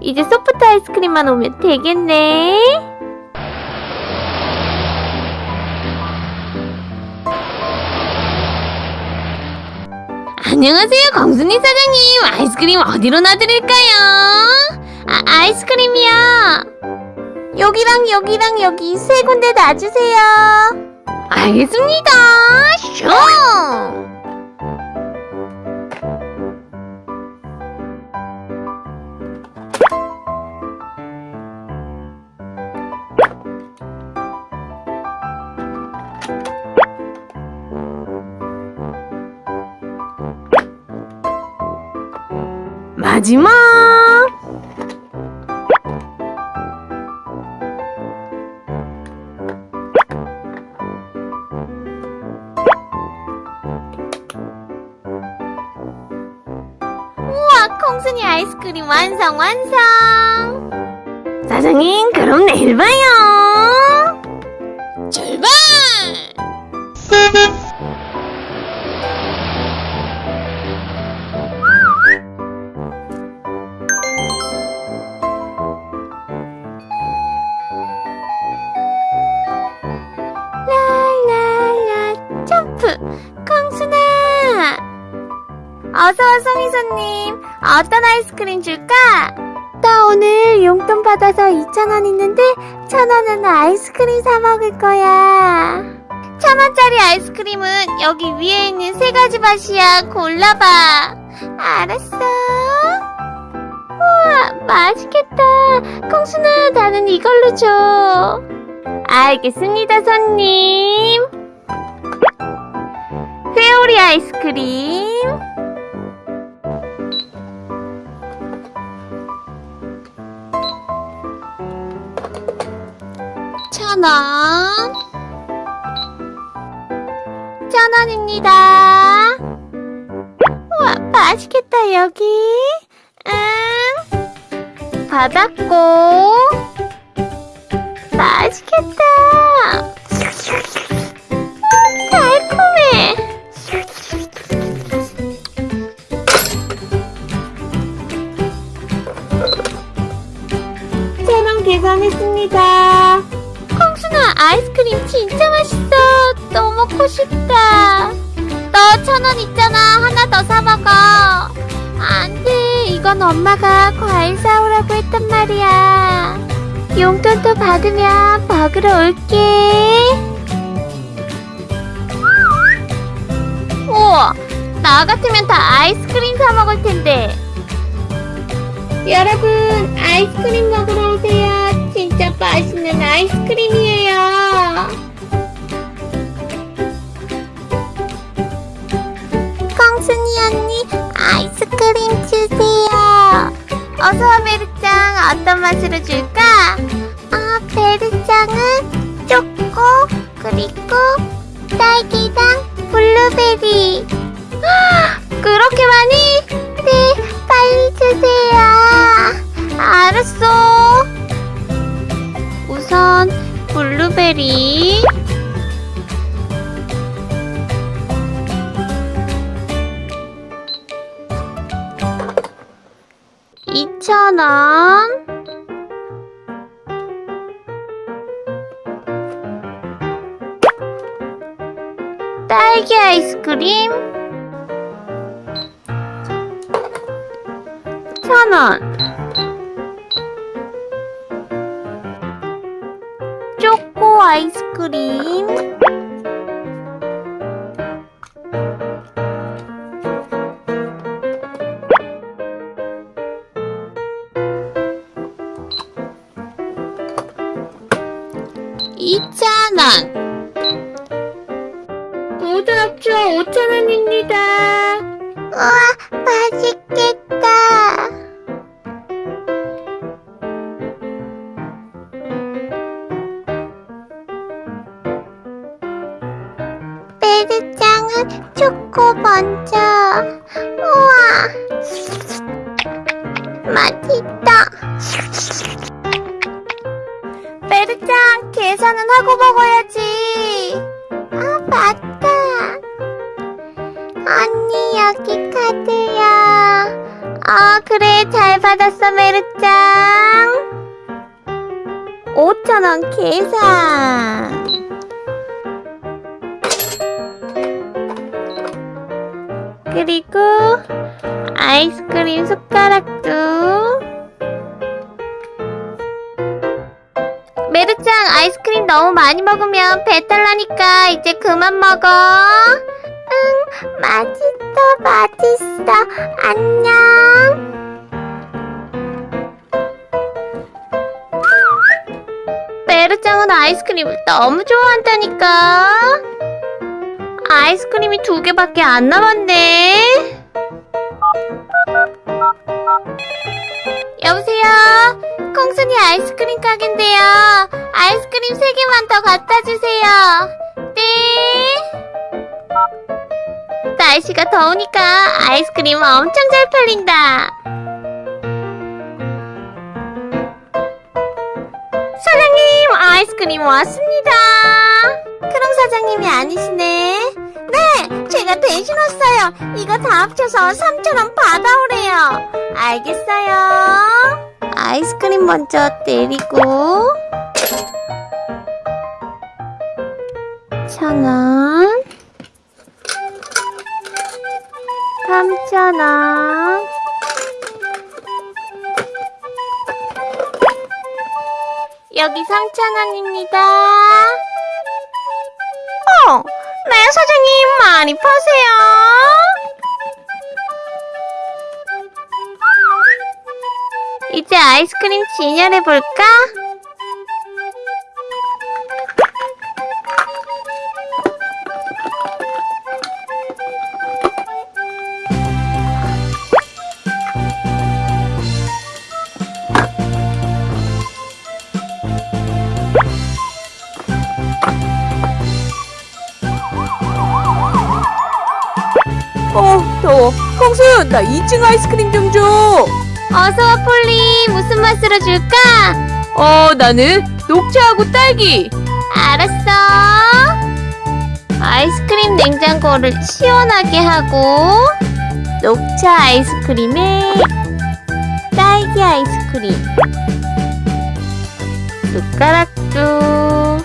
이제 소프트 아이스크림만 오면 되겠네. 안녕하세요, 광순이 사장님. 아이스크림 어디로 놔드릴까요? 아, 아이스크림이요. 여기랑 여기랑 여기 세 군데 놔주세요. 알겠습니다. 슝! 마지막! 콩순이 아이스크림 완성, 완성! 사장님, 그럼 내일 봐요! 출발! 콩순아 어서와 송이손님 어떤 아이스크림 줄까? 나 오늘 용돈 받아서 2,000원 있는데 1,000원은 아이스크림 사 먹을 거야 1,000원짜리 아이스크림은 여기 위에 있는 세 가지 맛이야 골라봐 알았어 우와 맛있겠다 콩순아 나는 이걸로 줘 알겠습니다, 손님. 회오리 아이스크림. 원. 천 원입니다. 우와, 맛있겠다, 여기. 응. 받았고. 맛있겠다. 음, 달콤해. 천 원 계산했습니다. 아이스크림 진짜 맛있어. 또 먹고 싶다. 너 천 원 있잖아. 하나 더 사 먹어. 안 돼. 이건 엄마가 과일 사오라고 했단 말이야. 용돈도 받으면 먹으러 올게. 우와, 나 같으면 다 아이스크림 사 먹을 텐데. 여러분, 아이스크림 먹으러 오세요. 진짜 맛있는 아이스크림이에요. 콩순이 언니, 아이스크림 주세요. 어서와 베르짱, 어떤 맛으로 줄까? 아, 베르짱은 초코, 그리고 딸기랑 블루베리. 아, 그렇게 많이? 네, 빨리 주세요. 블루베리. 이천 원. 딸기 아이스크림 천 원. 아이스크림 이천 원. 반찬은 하고 먹어야지. 아 맞다. 언니 여기 카드야 아 어, 그래 잘 받았어 메르짱 5천원 계산. 그리고 아이스크림 숟가락도. 너무 많이 먹으면 배탈 나니까 이제 그만 먹어. 응, 맛있어, 맛있어. 안녕. 메르짱은 아이스크림을 너무 좋아한다니까. 아이스크림이 두 개밖에 안 남았네. 순이 아이스크림 가게인데요. 아이스크림 세 개만 더 갖다 주세요. 네. 날씨가 더우니까 아이스크림 엄청 잘 팔린다. 사장님, 아이스크림 왔습니다. 크롱 사장님이 아니시네. 네, 제가 대신 왔어요. 이거 다 합쳐서 3,000원 받아오래요. 알겠어요. 아이스크림 먼저 때리고. 천 원. 삼천 원. 여기 3,000원입니다. 어, 네, 사장님, 많이 파세요. 이제 아이스크림 진열해볼까? 어, 더워. 콩순, 나 2층 아이스크림 좀 줘. 어서와, 폴리. 무슨 맛으로 줄까? 어, 나는 녹차하고 딸기. 알았어. 아이스크림 냉장고를 시원하게 하고 녹차 아이스크림에 딸기 아이스크림 숟가락도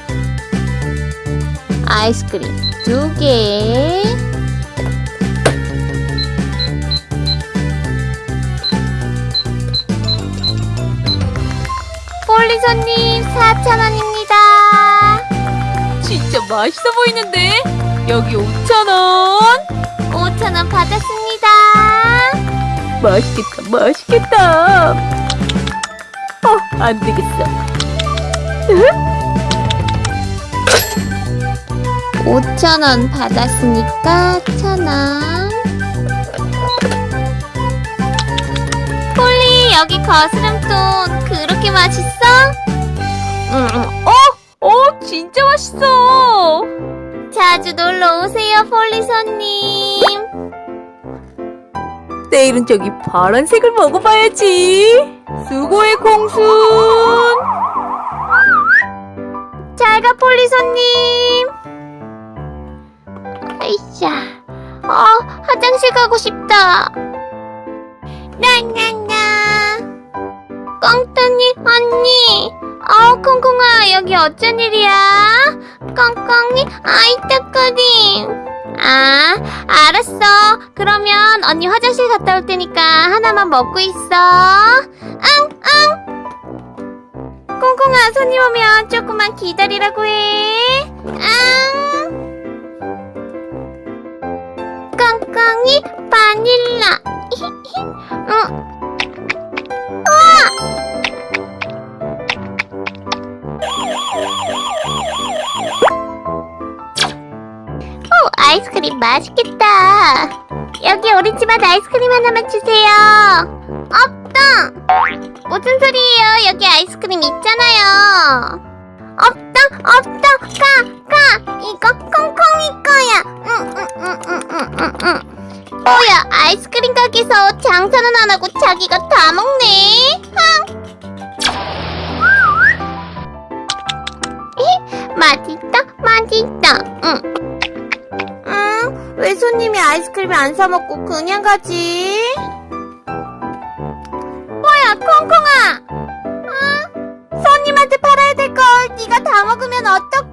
아이스크림 두 개. 폴리 손님 4,000원입니다. 진짜 맛있어 보이는데? 여기 5,000원. 5,000원 받았습니다. 맛있겠다, 맛있겠다. 어, 안 되겠어. 5,000원 받았으니까 1,000원. 여기 거스름돈 그렇게 맛있어? 어, 어, 진짜 맛있어. 자주 놀러 오세요, 폴리 손님. 내일은 저기 파란색을 먹어봐야지. 수고해, 콩순. 잘 가, 폴리 손님. 으쌰. 어, 화장실 가고 싶다. 나나나. 꽁따니 언니. 어, 콩콩아, 여기 어쩐 일이야? 꽁꽁이, 아이따꺼리. 아, 알았어. 그러면 언니 화장실 갔다 올 테니까 하나만 먹고 있어. 응, 응. 콩콩아, 손님 오면 조금만 기다리라고 해. 응. 꽁꽁이 바닐라. 응. 아이스크림 맛있겠다. 여기 오렌지맛 아이스크림 하나만 주세요. 없다. 무슨 소리예요? 여기 아이스크림 있잖아요. 없다, 없다, 가, 가. 이거 콩콩이 거야. 응, 응, 응, 응. 뭐야, 아이스크림 가게에서 장사는 안 하고 자기가 다 먹네. 흥. 에, 맛있다, 맛있다. 응. 왜 손님이 아이스크림을 안 사먹고 그냥 가지? 뭐야 콩콩아! 응? 손님한테 팔아야 될 걸 네가 다 먹으면 어떡해?